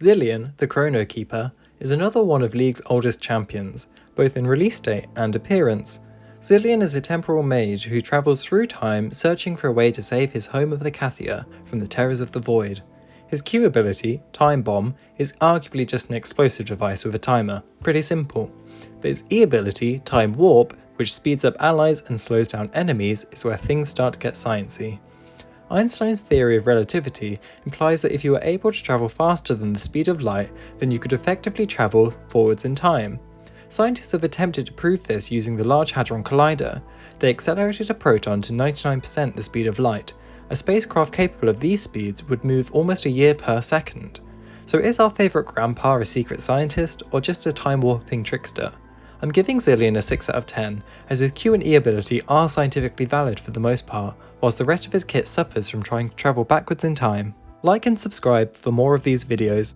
Zilean, the Chrono Keeper, is another one of League's oldest champions, both in release date and appearance. Zilean is a temporal mage who travels through time searching for a way to save his home of the Icathia from the terrors of the Void. His Q ability, Time Bomb, is arguably just an explosive device with a timer, pretty simple. But his E ability, Time Warp, which speeds up allies and slows down enemies, is where things start to get sciencey. Einstein's theory of relativity implies that if you were able to travel faster than the speed of light, then you could effectively travel forwards in time. Scientists have attempted to prove this using the Large Hadron Collider. They accelerated a proton to 99% the speed of light. A spacecraft capable of these speeds would move almost a year per second. So is our favourite grandpa a secret scientist, or just a time-warping trickster? I'm giving Zilean a 6 out of 10, as his Q and E ability are scientifically valid for the most part, whilst the rest of his kit suffers from trying to travel backwards in time. Like and subscribe for more of these videos.